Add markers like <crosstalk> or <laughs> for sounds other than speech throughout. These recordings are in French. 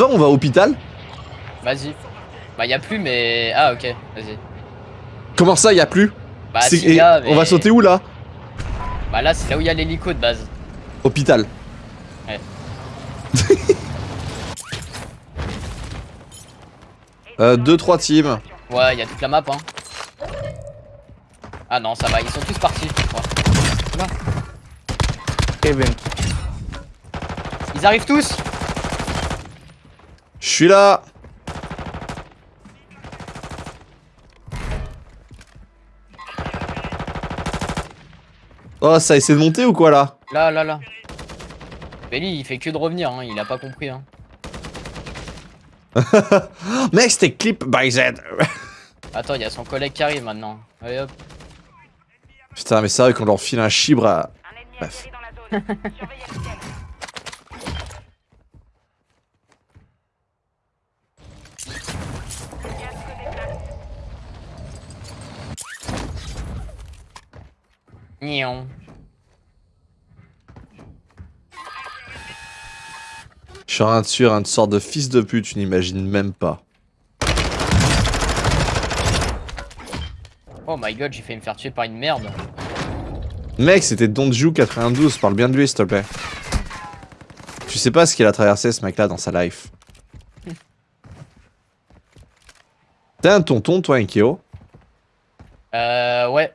va, on va à hôpital Vas-y. Bah y a plus mais... Ah ok, vas-y. Comment ça, y a plus Bah C'est- si et y a, mais- On va sauter où là Bah là c'est là où il y a l'hélico de base. Hôpital. Ouais. <laughs> euh, 2-3 teams. Ouais, il y a toute la map hein. Ah non, ça va, ils sont tous partis. Ouais. Kevin. Ils arrivent tous Je suis là Oh, ça essaie de monter ou quoi là Là, là, là. Belly, il fait que de revenir, hein. il a pas compris. Hein. <laughs> Mec, c'était clip by Z. <laughs> Attends, il y a son collègue qui arrive maintenant. Allez hop. Putain, mais c'est vrai qu'on leur file un chibre à... Bref. <laughs> Nion. Je suis en train de tuer une sorte de fils de pute, tu n'imagines même pas. Oh my god, j'ai failli me faire tuer par une merde. Mec, c'était Donju 92, parle bien de lui s'il te plaît. Tu sais pas ce qu'il a traversé ce mec-là dans sa life. <laughs> T'es un tonton, toi, Inkeo Euh, ouais.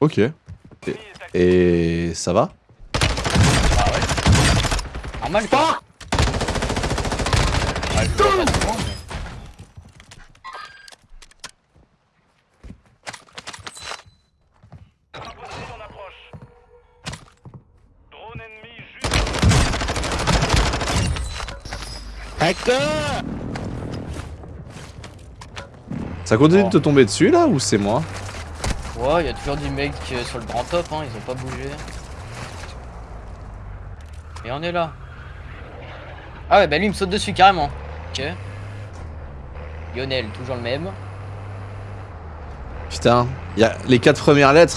Ok. Et, et ça va Bah ouais. Normal quoi. Hacker Ça continue de te tomber dessus là ou c'est moi? Ouais, il y a toujours des mecs euh, sur le grand top, hein, ils ont pas bougé. Et on est là. Ah ouais, bah lui il me saute dessus carrément. Ok. Lionel, toujours le même. Putain, y a les quatre premières lettres,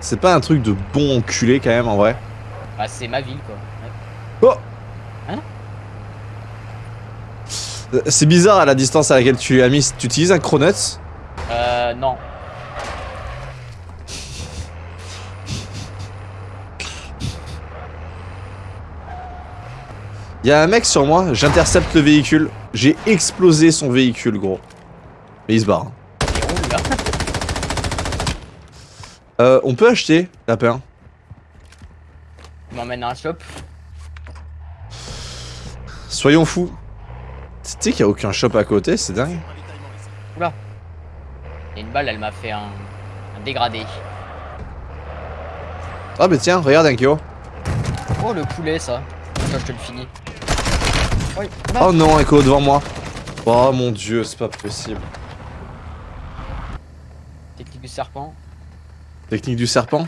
c'est pas un truc de bon enculé quand même en vrai. Bah c'est ma ville quoi. Ouais. Oh Hein? Euh, C'est bizarre à la distance à laquelle tu as mis. Tu utilises un Cronuts Euh, non. Y a un mec sur moi, j'intercepte le véhicule. J'ai explosé son véhicule, gros. Mais il se barre. Il là. Euh, on peut acheter, lapin. Il m'emmène à un shop. Soyons fous. Tu sais qu'il y a aucun shop à côté, c'est dingue. Et une balle, elle m'a fait un, un dégradé. Ah bah tiens, regarde Ankyo. Oh le poulet ça. Ça je te le finis. Oui. Oh non, Echo devant moi. Oh mon dieu, c'est pas possible. Technique du serpent. Technique du serpent?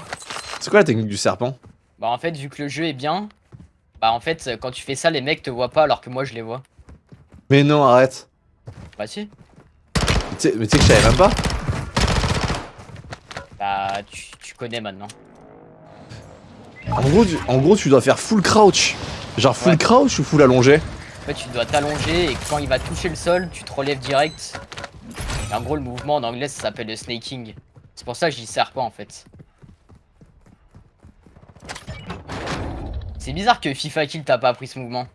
C'est quoi la technique du serpent? Bah en fait vu que le jeu est bien, bah en fait quand tu fais ça les mecs te voient pas alors que moi je les vois. Mais non, arrête. Bah si. Mais tu sais que je savais même pas Bah tu, tu connais maintenant. en gros, tu, en gros, tu dois faire full crouch. Genre full Ouais. crouch ou full allongé? En fait tu dois t'allonger et quand il va toucher le sol tu te relèves direct. Et en gros le mouvement en anglais ça s'appelle le snaking. C'est pour ça que je dis serpent en fait. C'est bizarre que FIFA Kill t'a pas appris ce mouvement.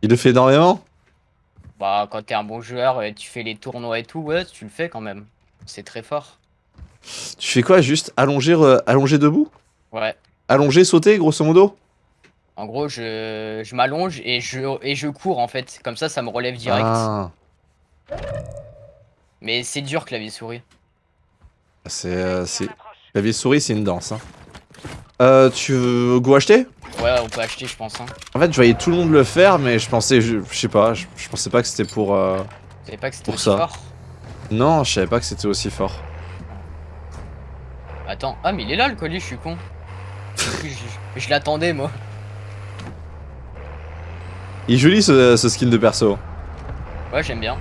Il le fait énormément Bah quand t'es un bon joueur et tu fais les tournois et tout, ouais tu le fais quand même. C'est très fort. Tu fais quoi Juste allonger, euh, allonger debout? Ouais. Allonger, sauter, grosso modo? En gros je, je m'allonge et je, et je cours en fait. Comme ça ça me relève direct. Ah, Mais c'est dur clavier souris. c'est... Euh, Clavier souris, c'est une danse. Hein. Euh, tu veux go acheter? Ouais on peut acheter je pense. Hein. En fait, je voyais tout le monde le faire, mais je pensais... Je, je sais pas, je, je pensais pas que c'était pour... euh, pas que c'était aussi ça. fort? Non, je savais pas que c'était aussi fort. Attends, ah mais il est là le colis, je suis con. <laughs> je l'attendais moi. Il est joli ce, ce skin de perso. Ouais j'aime bien.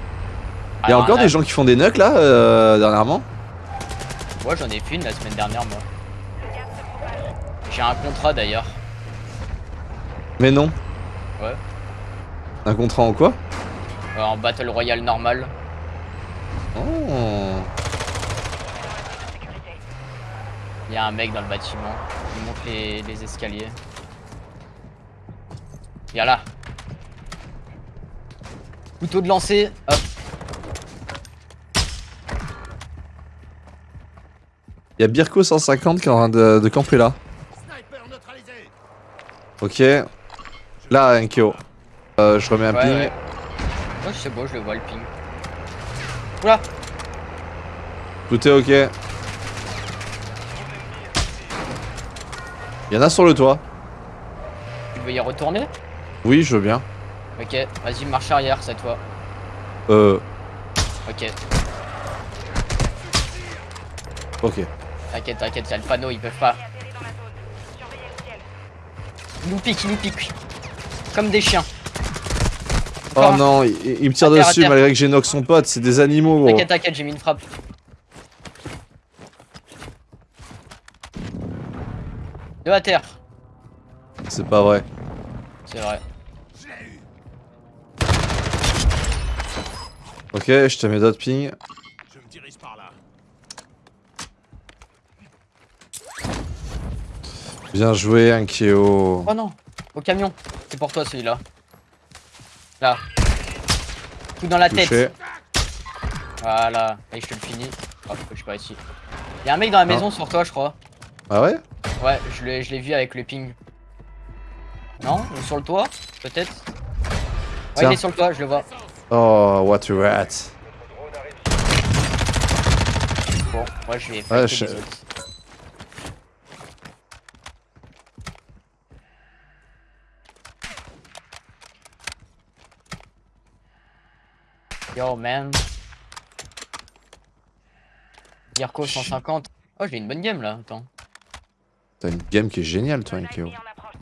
Il y a Alors, encore là, des gens qui font des nucks là, euh, dernièrement Moi j'en ai fait une la semaine dernière moi. J'ai un contrat d'ailleurs. Mais non. Ouais. Un contrat en quoi Euh, en Battle Royale normal. Oh. Il y a un mec dans le bâtiment. Il monte les, les escaliers. Viens là. Couteau de lancer. Hop. Il y a Birko 150 qui est en train de, de camper là. Ok. Là, un KO. Euh, je remets un Ouais, ping. ouais. Ouais, c'est beau, je le vois le ping. Oula Tout est ok. Il y en a sur le toit. Tu veux y retourner? Oui, je veux bien. Ok, vas-y, marche arrière cette fois. Euh, Ok, ok. t'inquiète, t'inquiète, y'a le panneau, ils peuvent pas. Ils nous piquent, ils nous piquent. Comme des chiens. Oh non, il, il me tire terre, dessus malgré que j'ai knock son pote. C'est des animaux. T'inquiète, t'inquiète, j'ai mis une frappe. Deux à terre, C'est pas vrai. c'est vrai. Ok, je te mets d'autres ping. Je me dirige par là. Bien joué, un KO. Oh non, au camion. C'est pour toi celui-là. Là. Tout dans la Touché. tête. Voilà. Et je te le finis. Oh, je suis pas ici. Y'a un mec dans la maison sur toi, je crois. Ah ouais? Ouais, je l'ai je l'ai vu avec le ping. Non sur le toit Peut-être Ouais, Tiens. il est sur le toit, je le vois. Oh, what a rat. Bon, moi je vais fighter je- les autres. Yo man. Yarko 150. Oh j'ai une bonne game là, attends. T'as une game qui est géniale, toi, un KO.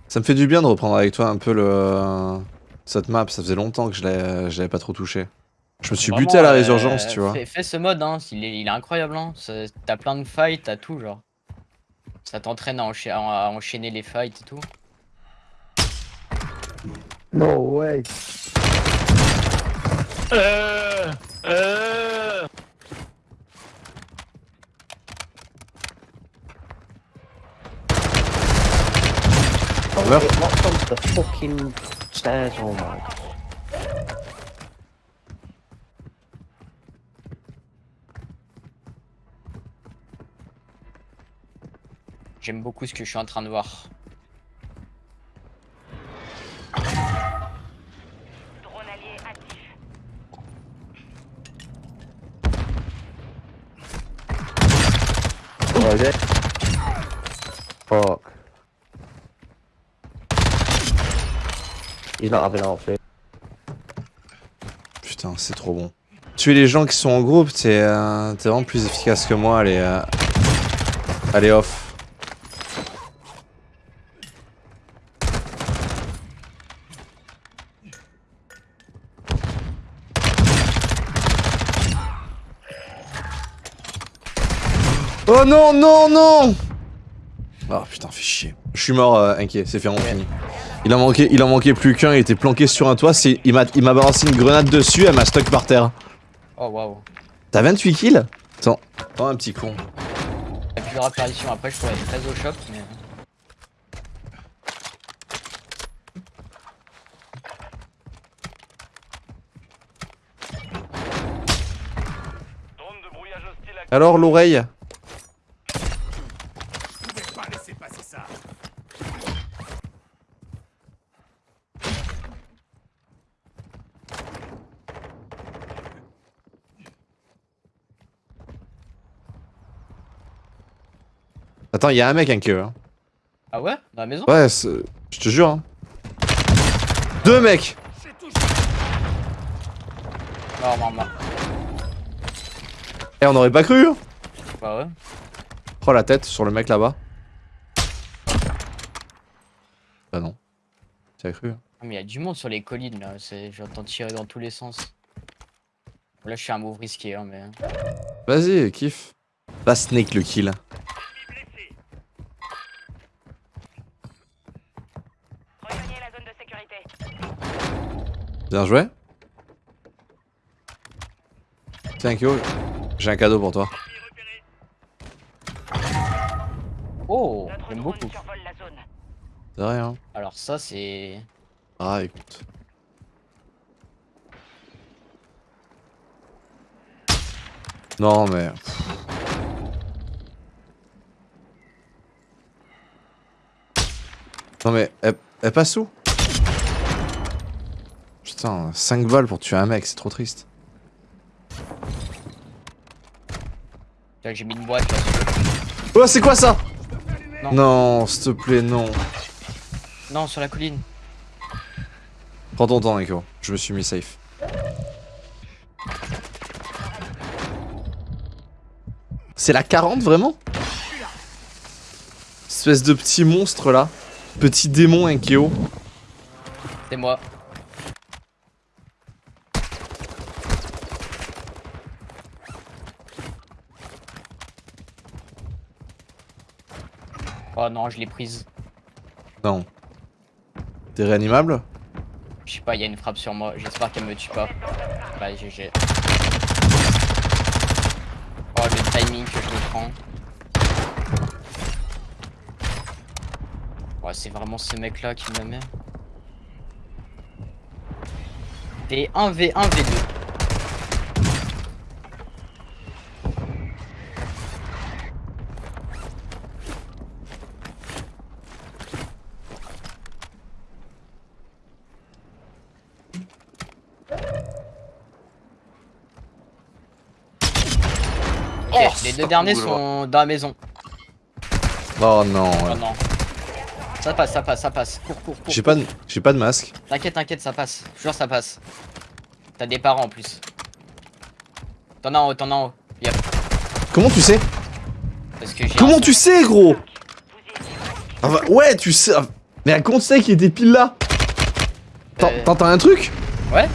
Ça me fait du bien de reprendre avec toi un peu le... Cette map, ça faisait longtemps que je l'avais je l'avais pas trop touché. Je me suis Vraiment, buté à la euh, résurgence, tu vois. Fais, fais ce mode, hein, il est, il est incroyable. Hein. T'as plein de fights, t'as tout, genre. Ça t'entraîne à, encha- à enchaîner les fights et tout. No way. Euh, euh. Oh, Oh my. J'aime beaucoup ce que je suis en train de voir. Drone allié actif. Oh, is it? Fuck. He's not having outfit. Putain, c'est trop bon. Tuer les gens qui sont en groupe, t'es euh, t'es vraiment plus efficace que moi, allez... euh, Allez, off. Oh non, non, non Oh putain, fait chier. Je suis mort, euh, inquiet, c'est fait, on finit. Il en manquait, il en manquait plus qu'un, il était planqué sur un toit, il m'a il m'a balancé une grenade dessus, elle m'a stuck par terre. Oh waouh. T'as 28 kills? Attends, oh un petit con. Il y a plusieurs apparitions. Après, je pourrais être très au shop, mais. Alors l'oreille Je pouvais pas laisser passer ça. Attends, il y a un mec un queue. Hein. Ah ouais? Dans la maison? Ouais, c'est- je te jure. Hein. Deux mecs. Non, non, non. Et on aurait pas cru hein. Bah ouais. Oh la tête sur le mec là-bas. Bah non. Tu as cru hein. Ah, Mais il y a du monde sur les collines là. J'entends tirer dans tous les sens. Là, je suis un move risqué, hein, mais. Vas-y, kiffe. Pas Snake le kill. Bien joué. Tiens, Kyo, j'ai un cadeau pour toi. Oh, j'aime beaucoup. survole la zone. C'est rien. Alors ça, c'est... Ah, écoute. Non, mais. Non, mais elle, elle passe où? Putain, 5 balles pour tuer un mec, c'est trop triste. J'ai mis une boîte. Oh, c'est quoi ça? Non. Non, s'il te plaît, non. Non, sur la colline. Prends ton temps, Eko. Je me suis mis safe. C'est la 40 vraiment? Espèce de petit monstre là. Petit démon Enkeo. C'est moi. Oh non, je l'ai prise. Non. T'es réanimable Je sais pas, il y a une frappe sur moi. J'espère qu'elle me tue pas. Bah, GG. Oh, le timing que je me prends. Ouais, c'est vraiment ce mec là qui me met. T1v1v2. Eh, les deux derniers sont dans la maison. Oh, oh non. Ça passe, ça passe, ça passe. Cours, cours, cours. J'ai pas, de... j'ai pas de masque. T'inquiète, t'inquiète, ça passe. Je ça passe. T'as des parents en plus. T'en as en haut, t'en as en haut. Yep. Comment tu sais? Parce que Comment tu sais, gros? Ah, ouais, tu sais. Ah, mais à compte tu sais qu'il était pile là euh. T'entends un truc? Ouais.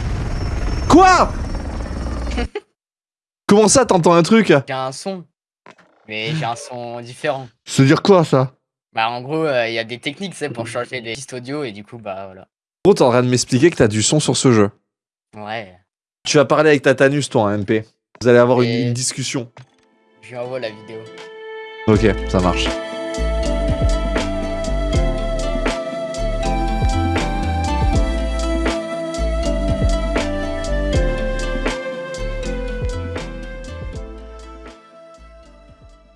Quoi? Comment ça t'entends un truc? J'ai un son. Mais j'ai un son différent. Veut dire quoi ça? Bah, en gros, il y a des techniques, c'est pour changer les pistes audio et du coup, bah voilà. Gros, t'es en train de m'expliquer que t'as du son sur ce jeu. Ouais. Tu vas parler avec Tatanus, toi, MP. Vous allez avoir une- discussion. Je lui envoie la vidéo. Ok, ça marche.